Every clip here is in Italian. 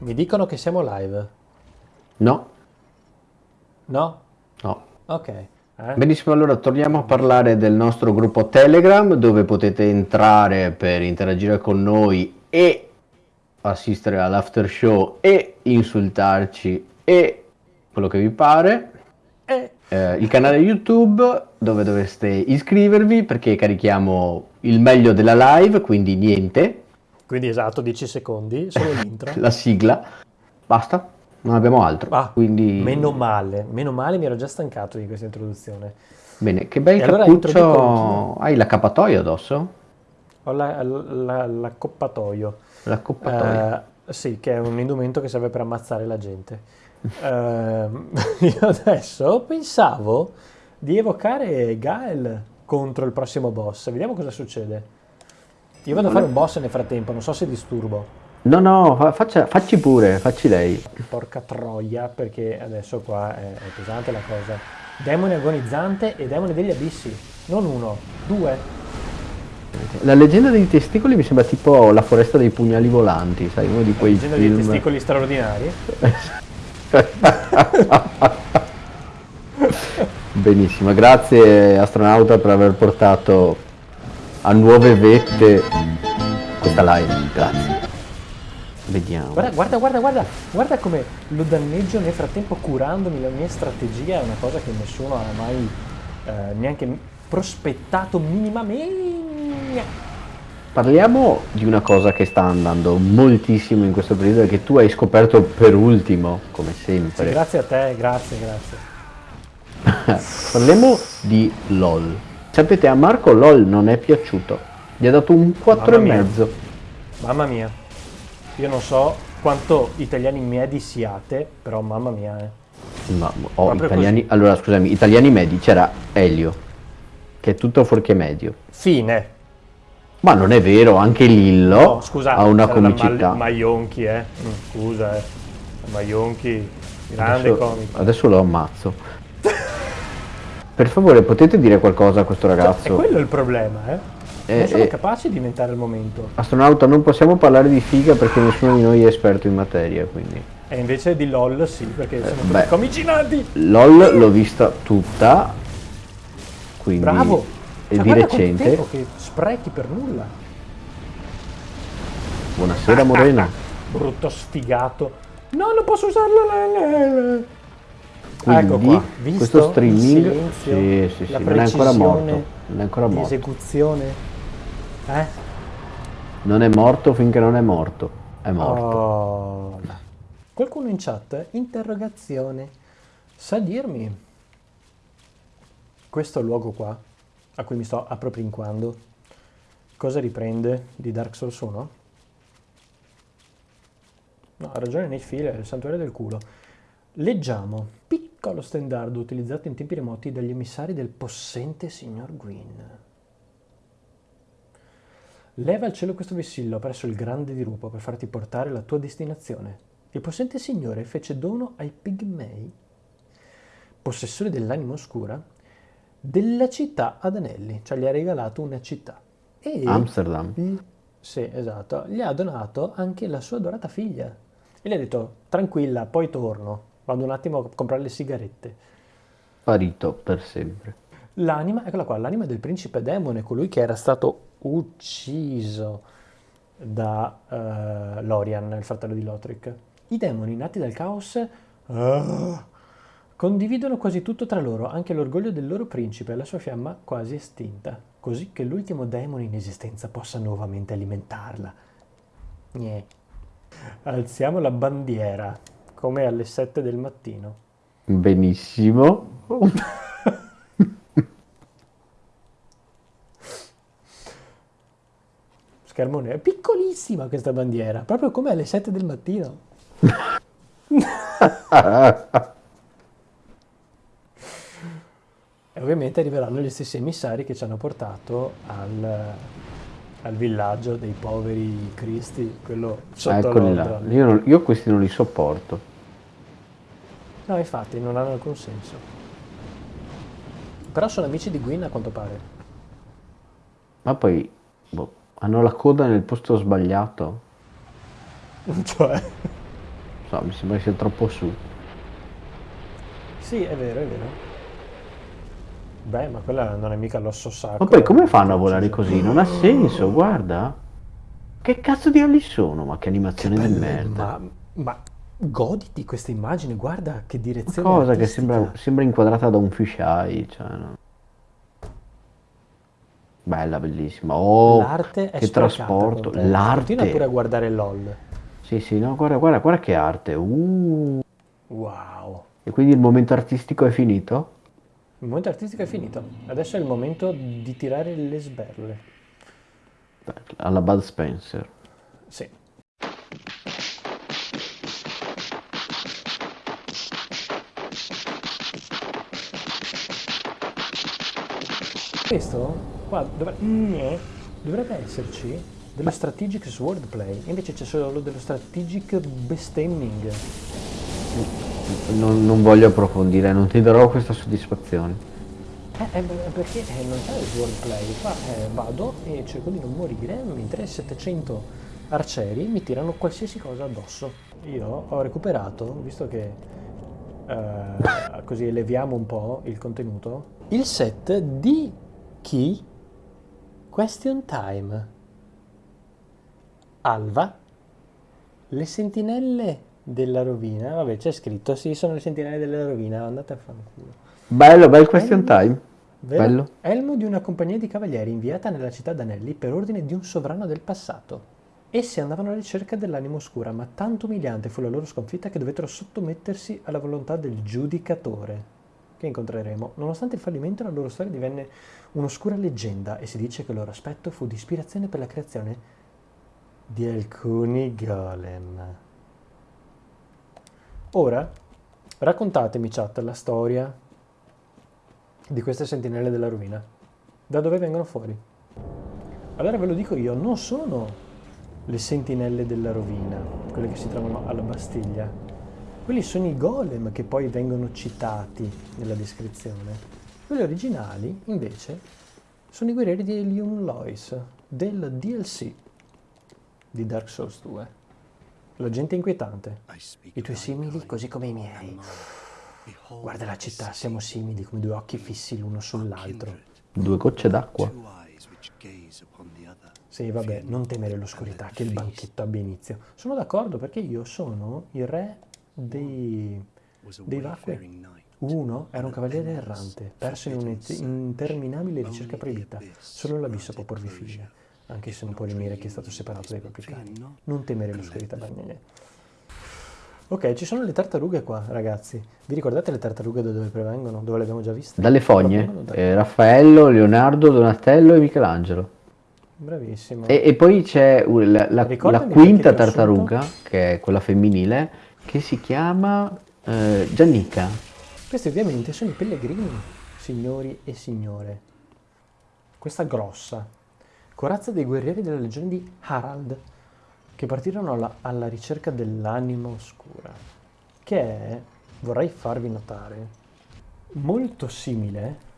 Mi dicono che siamo live. No, No? no. Ok. Eh? Benissimo, allora torniamo a parlare del nostro gruppo Telegram dove potete entrare per interagire con noi e assistere all'after show e insultarci e quello che vi pare. Eh, Eh, il canale YouTube dove dovreste iscrivervi perché carichiamo il meglio della live, quindi niente, quindi esatto, 10 secondi, solo l'intro. la sigla, basta, non abbiamo altro. Ah, quindi Meno male, meno male, mi ero già stancato di questa introduzione. bene, che bel E allora cappuccio. introduco Hai l'accappatoio addosso? Ho la- la- l'accoppatoio. L'accappatoio. Eh, sì, che è un indumento che serve per ammazzare la gente. Ehm, io adesso pensavo di evocare Gael contro il prossimo boss. Vediamo cosa succede. Io vado a fare un boss nel frattempo, non so se disturbo. No, no, fa- faccia- facci pure, facci lei. Porca troia, perché adesso qua è, è pesante la cosa. Demone agonizzante e demone degli abissi. Non uno, due. La leggenda dei testicoli mi sembra tipo la foresta dei pugnali volanti, sai, uno di quei Leggenda dei film. testicoli straordinari. Benissimo, grazie astronauta per aver portato a nuove vette questa live, grazie. Vediamo. Guarda, guarda, guarda, guarda, guarda come lo danneggio nel frattempo curandomi la mia strategia, è una cosa che nessuno ha mai eh, neanche prospettato minimamente. Parliamo di una cosa che sta andando moltissimo in questo periodo e che tu hai scoperto per ultimo, come Sì, sempre. grazie a te, grazie, grazie. Parliamo di LOL. Sapete, a Marco LOL non è piaciuto. Gli ha dato un 4 e Mamma mia. mezzo. Mamma mia, io non so quanto italiani medi siate, però mamma mia, eh. Ma, oh, italiani, allora scusami, italiani medi, c'era Elio, che è tutto fuorché medio. Fine. Ma non è vero, anche Lillo No, scusa, ha una comicità. Mal- Maionchi, eh. Mm, Scusa, eh. Maionchi, grande adesso, comico. adesso lo ammazzo. per favore, potete dire qualcosa a questo È ragazzo? quello il problema, eh. Eh, Non sono eh. capaci di inventare il momento. Astronauta, non possiamo parlare di figa perché nessuno di noi è esperto in materia, quindi. E invece di LOL sì, perché siamo beh. tutti comici nati. LOL l'ho vista tutta, quindi Bravo. è Cioè, di recente. tempo che sprechi per nulla. Buonasera Morena. Brutto sfigato. No, non posso usarlo. Quindi, ecco questo streaming, il silenzio, sì, sì, sì, la non è ancora morto, non è ancora morto. esecuzione. Eh? Non è morto finché non è morto. È morto. Oh. Qualcuno in chat? Interrogazione. Sa dirmi questo luogo qua, a cui mi sto appropinquando, cosa riprende di Dark Souls 1? No, ha ragione nei fili, è il santuario del culo. Leggiamo. Piccolo stendardo utilizzato in tempi remoti dagli emissari del possente signor Gwyn. Leva al cielo questo vessillo presso il grande dirupo per farti portare la tua destinazione. Il possente signore fece dono ai pigmei, possessori dell'anima oscura, della città ad anelli, cioè gli ha regalato una città. E Amsterdam. gli- sì, esatto, gli ha donato anche la sua adorata figlia. E gli ha detto, tranquilla, poi torno, vado un attimo a comprare le sigarette. Sparito per sempre. L'anima, eccola qua, l'anima del principe demone, colui che era stato ucciso da eh, Lorian, il fratello di Lothric. I demoni nati dal caos ah, condividono quasi tutto tra loro, anche l'orgoglio del loro principe e la sua fiamma quasi estinta, così che l'ultimo demone in esistenza possa nuovamente alimentarla. Gnè. Alziamo la bandiera, come alle 7 del mattino. Benissimo. Schermo nero. È piccolissima questa bandiera, proprio come alle 7 del mattino. E ovviamente arriveranno gli stessi emissari che ci hanno portato al, al villaggio dei poveri cristi, quello sotto Eccoli là. Io, non- io questi non li sopporto. No, infatti, non hanno alcun senso. Però sono amici di Gwyn a quanto pare. Ma poi boh, hanno la coda nel posto sbagliato. Cioè, so, mi sembra che sia troppo su. Sì, è vero, è vero. Beh, ma quella non è mica l'osso sacro. Ma poi come fanno a volare così? Non ha senso, guarda. Che cazzo di ali sono? Ma che animazione del merda. Ma, ma goditi questa immagine, guarda che direzione Cosa che artistica. sembra, sembra inquadrata da un fisheye, cioè, no. Bella, bellissima. Oh, L'arte è che trasporto. con te. Continua pure a L'arte. guardare LOL. Sì, sì, no, guarda, guarda, guarda che arte. Uh. Wow. E quindi il momento artistico è finito? Il momento artistico è finito. Adesso è il momento di tirare le sberle. Alla Bud Spencer. Sì. Questo qua dovre- mm, dovrebbe esserci dello strategic swordplay, invece c'è solo dello strategic bestemming. Non, non voglio approfondire, non ti darò questa soddisfazione. Eh, eh, beh, perché eh, non c'è il swordplay, qua eh, vado e cerco di non morire, mentre 700 arcieri mi tirano qualsiasi cosa addosso. Io ho recuperato, visto che eh, così eleviamo un po' il contenuto, il set di chi? Question Time. Alva, le sentinelle della rovina, vabbè c'è scritto, sì sono le sentinelle della rovina, andate a fanculo. Bello, bel question Elmo- time. Vero? Bello. Elmo di una compagnia di cavalieri inviata nella città d'Anelli per ordine di un sovrano del passato. Essi andavano alla ricerca dell'anima oscura, ma tanto umiliante fu la loro sconfitta che dovettero sottomettersi alla volontà del giudicatore, che incontreremo. Nonostante il fallimento, la loro storia divenne un'oscura leggenda e si dice che il loro aspetto fu di ispirazione per la creazione di alcuni golem. Ora, raccontatemi, chat, la storia di queste sentinelle della rovina. Da dove vengono fuori? Allora ve lo dico io, non sono le sentinelle della rovina, quelle che si trovano alla Bastiglia. Quelli sono i golem che poi vengono citati nella descrizione. Quelli originali, invece, sono i guerrieri di Elium Lois, del DLC di Dark Souls 2. La gente inquietante. I tuoi simili così come i miei. Guarda la città, siamo simili come due occhi fissi l'uno sull'altro. Due gocce d'acqua. Sì, vabbè, non temere l'oscurità, che il banchetto abbia inizio. Sono d'accordo perché io sono il re dei, dei vacui. Uno era un cavaliere errante, perso in un'interminabile ricerca proibita. Solo l'abisso può porvi figlia, anche se non può rimire chi è stato separato dai propri cari. Non temere l'oscurità, bagnene. Ok, ci sono le tartarughe qua, ragazzi. Vi ricordate le tartarughe da dove provengono? Dove le abbiamo già viste? Dalle fogne. da- Eh, Raffaello, Leonardo, Donatello e Michelangelo. Bravissimo. E, e poi c'è la, la- la quinta tartaruga, che è quella femminile, che si chiama eh, Giannica. Questi ovviamente sono i pellegrini, signori e signore. Questa grossa, corazza dei guerrieri della legione di Harald, che partirono alla, alla ricerca dell'anima oscura, che è, vorrei farvi notare, molto simile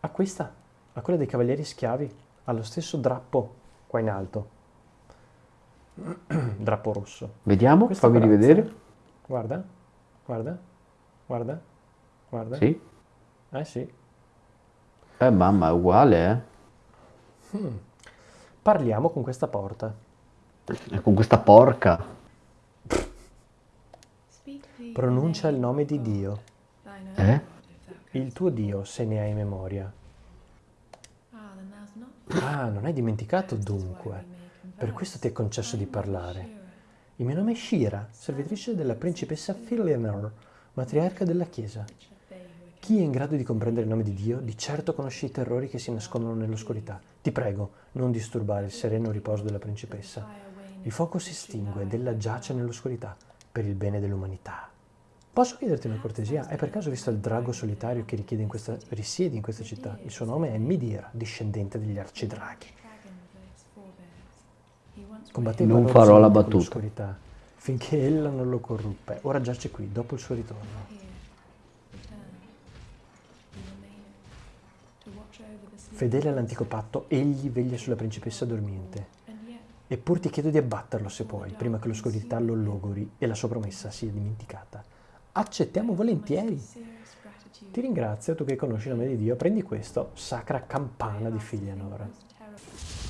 a questa, a quella dei cavalieri schiavi, allo stesso drappo qua in alto. drappo rosso. Vediamo, Questa fammi corazza- rivedere. Guarda, guarda, guarda, guarda. Sì. Eh sì. Eh mamma, è uguale, Parliamo con questa porta. eh. E con questa porca. Pronuncia il nome di Dio, Eh? il tuo Dio, se ne hai memoria. Ah, non hai dimenticato dunque. Per questo ti è concesso di parlare. Il mio nome è Shira, servitrice della principessa Filianor, matriarca della Chiesa. Chi è in grado di comprendere il nome di Dio, di certo conosce i terrori che si nascondono nell'oscurità. Ti prego, non disturbare il sereno riposo della principessa. Il fuoco si estingue ed ella giace nell'oscurità per il bene dell'umanità. Posso chiederti una cortesia? Hai per caso visto il drago solitario che in questa- risiede in questa città? Il suo nome è Midir, discendente degli arcidraghi. Combatteva Non farò la battuta. finché ella non lo corruppe. Ora giace qui, dopo il suo ritorno. Fedele all'antico patto, egli veglia sulla principessa dormiente. Eppur ti chiedo di abbatterlo se puoi, prima che l'oscurità lo logori e la sua promessa sia dimenticata. Accettiamo volentieri. Ti ringrazio, tu che conosci il nome di Dio, prendi questo, sacra campana di Filianor.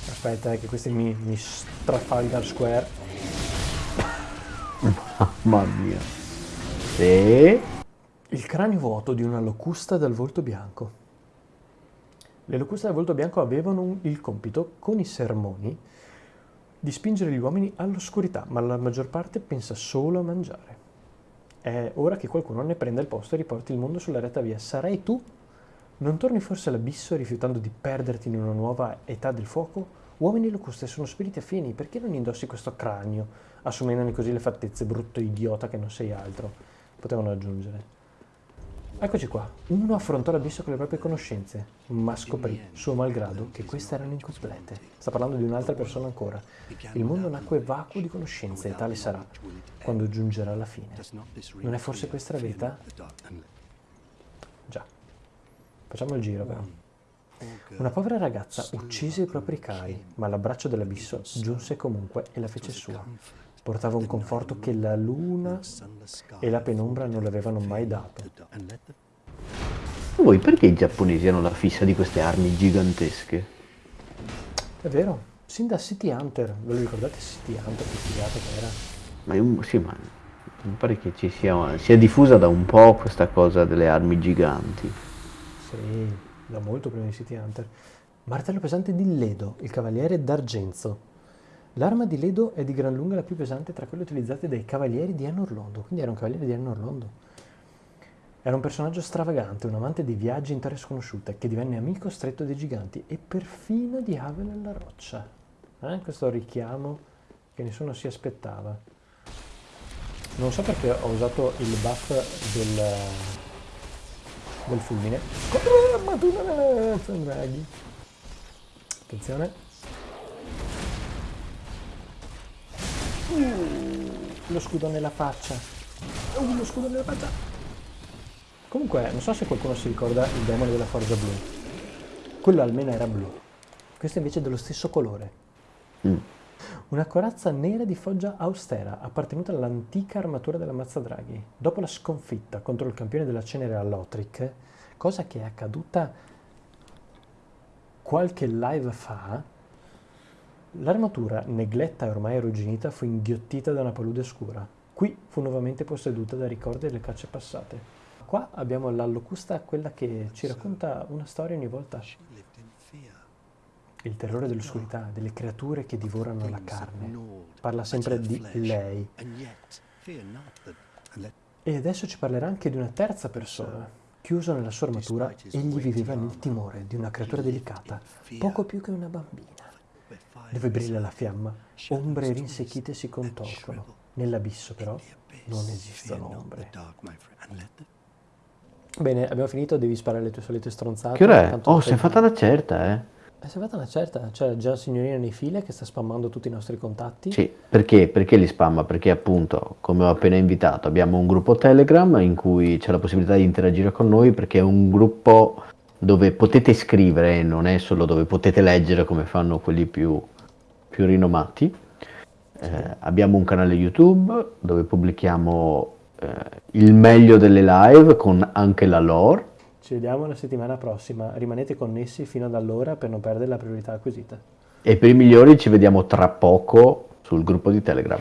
Aspetta, eh, che questi mi, mi Trafalgar Square. Mamma mia. E... Il cranio vuoto di una locusta dal volto bianco. Le locuste dal volto bianco avevano un- il compito, con i sermoni, di spingere gli uomini all'oscurità, ma la maggior parte pensa solo a mangiare. È ora che qualcuno ne prenda il posto e riporti il mondo sulla retta via. Sarai tu? Non torni forse all'abisso rifiutando di perderti in una nuova età del fuoco? Uomini locuste sono spiriti affini, perché non indossi questo cranio, assumendone così le fattezze, brutto idiota che non sei altro? Potevano aggiungere. Eccoci qua. Uno affrontò l'abisso con le proprie conoscenze, ma scoprì, suo malgrado, che queste erano incomplete. Sta parlando di un'altra persona ancora. Il mondo nacque vacuo di conoscenze e tale sarà quando giungerà la fine. Non è forse questa la verità? Già. Facciamo il giro però. Una povera ragazza uccise i propri cari, ma l'abbraccio dell'abisso giunse comunque e la fece sua. Portava un conforto che la luna e la penombra non le avevano mai dato. Voi perché i giapponesi hanno la fissa di queste armi gigantesche? È vero, sin da City Hunter, ve lo ricordate City Hunter che figata che era? Ma è un- sì, ma mi pare che ci sia, sia diffusa da un po' questa cosa delle armi giganti. Sì, da molto prima di City Hunter. Martello pesante di Ledo, il cavaliere d'argenzo. L'arma di Ledo è di gran lunga la più pesante tra quelle utilizzate dai cavalieri di Anor Londo, quindi era un cavaliere di Anor Londo. Era un personaggio stravagante, un amante dei viaggi in terre sconosciute, che divenne amico stretto dei giganti e perfino di Ave nella roccia. Eh? Questo richiamo che nessuno si aspettava. Non so perché ho usato il buff del, del fulmine. Attenzione. Uh, lo scudo nella faccia. Uh, lo scudo nella faccia. Comunque, non so se qualcuno si ricorda il demone della forza blu. Quello almeno era blu. Questo invece è dello stesso colore. Mm. Una corazza nera di foggia austera, appartenuta all'antica armatura della Mazzadraghi. Dopo la sconfitta contro il campione della cenere a Lothric, cosa che è accaduta qualche live fa, l'armatura, negletta e ormai arrugginita, fu inghiottita da una palude scura. Qui fu nuovamente posseduta da ricordi delle cacce passate. Qua abbiamo la locusta, quella che ci racconta una storia ogni volta. Il terrore dell'oscurità, delle creature che divorano la carne. Parla sempre di lei. E adesso ci parlerà anche di una terza persona. Chiuso nella sua armatura, egli viveva nel timore di una creatura delicata, poco più che una bambina. Dove brilla la fiamma, ombre rinsecchite si contorcono. Nell'abisso però non esistono ombre. Bene, abbiamo finito, devi sparare le tue solite stronzate. Che ora è? Oh, sei- si è fatta una certa, eh? È fatta una certa, c'è già la signorina nei file che sta spammando tutti i nostri contatti. Sì, perché? Perché li spamma? Perché appunto, come ho appena invitato, abbiamo un gruppo Telegram in cui c'è la possibilità di interagire con noi perché è un gruppo dove potete scrivere, non è solo dove potete leggere come fanno quelli più, più rinomati. Eh, abbiamo un canale YouTube dove pubblichiamo eh, il meglio delle live con anche la lore. Ci vediamo la settimana prossima. Rimanete connessi fino ad allora per non perdere la priorità acquisita. E per i migliori ci vediamo tra poco sul gruppo di Telegram.